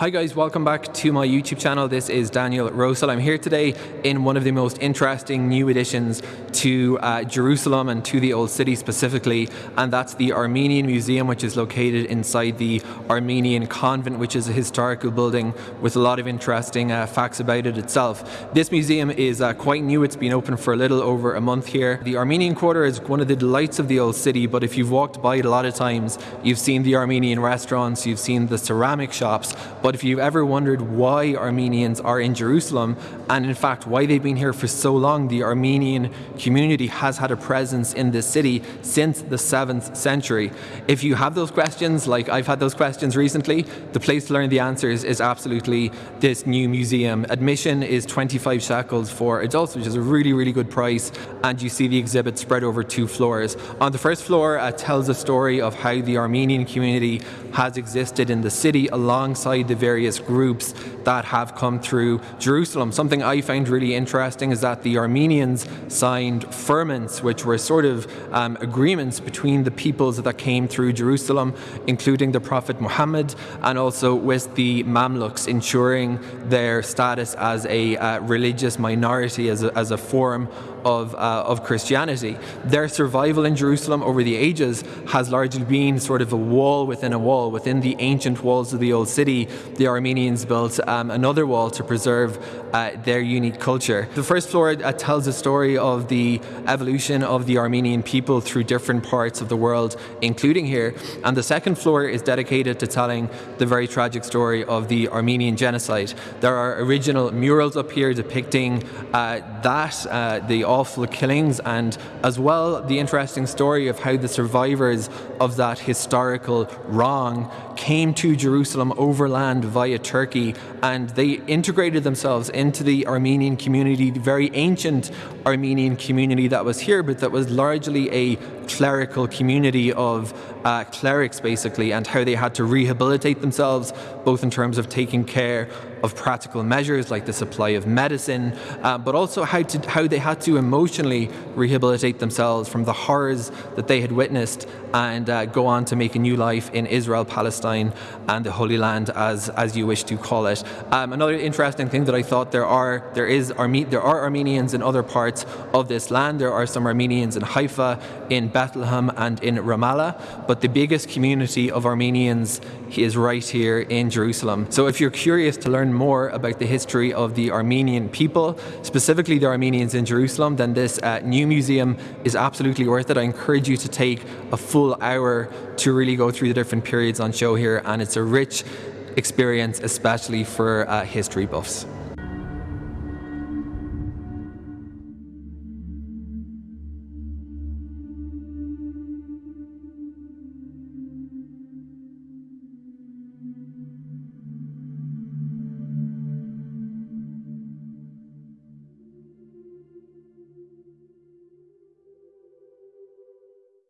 Hi guys, welcome back to my YouTube channel. This is Daniel Rosel. I'm here today in one of the most interesting new additions to uh, Jerusalem and to the Old City specifically, and that's the Armenian Museum, which is located inside the Armenian Convent, which is a historical building with a lot of interesting uh, facts about it itself. This museum is uh, quite new. It's been open for a little over a month here. The Armenian Quarter is one of the delights of the Old City, but if you've walked by it a lot of times, you've seen the Armenian restaurants, you've seen the ceramic shops, but if you've ever wondered why Armenians are in Jerusalem, and in fact why they've been here for so long, the Armenian community has had a presence in this city since the 7th century. If you have those questions, like I've had those questions recently, the place to learn the answers is absolutely this new museum. Admission is 25 shekels for adults, which is a really, really good price, and you see the exhibit spread over two floors. On the first floor uh, tells a story of how the Armenian community has existed in the city alongside the various groups that have come through Jerusalem. Something I found really interesting is that the Armenians signed firmans, which were sort of um, agreements between the peoples that came through Jerusalem, including the Prophet Muhammad, and also with the Mamluks, ensuring their status as a uh, religious minority, as a, as a form of, uh, of Christianity. Their survival in Jerusalem over the ages has largely been sort of a wall within a wall. Within the ancient walls of the old city, the Armenians built um, another wall to preserve uh, their unique culture. The first floor uh, tells a story of the evolution of the Armenian people through different parts of the world, including here. And the second floor is dedicated to telling the very tragic story of the Armenian genocide. There are original murals up here depicting uh, that, uh, the awful killings and as well the interesting story of how the survivors of that historical wrong came to Jerusalem overland via Turkey and they integrated themselves into the Armenian community, the very ancient Armenian community that was here, but that was largely a clerical community of uh, clerics basically and how they had to rehabilitate themselves both in terms of taking care of practical measures like the supply of medicine, uh, but also how, to, how they had to emotionally rehabilitate themselves from the horrors that they had witnessed and uh, go on to make a new life in Israel, Palestine, and the Holy Land, as, as you wish to call it. Um, another interesting thing that I thought there are, there, is Arme there are Armenians in other parts of this land. There are some Armenians in Haifa, in Bethlehem, and in Ramallah, but the biggest community of Armenians is right here in Jerusalem. So if you're curious to learn more about the history of the Armenian people, specifically the Armenians in Jerusalem, then this uh, new museum is absolutely worth it. I encourage you to take a full hour to really go through the different periods on show here, and it's a rich experience, especially for uh, history buffs.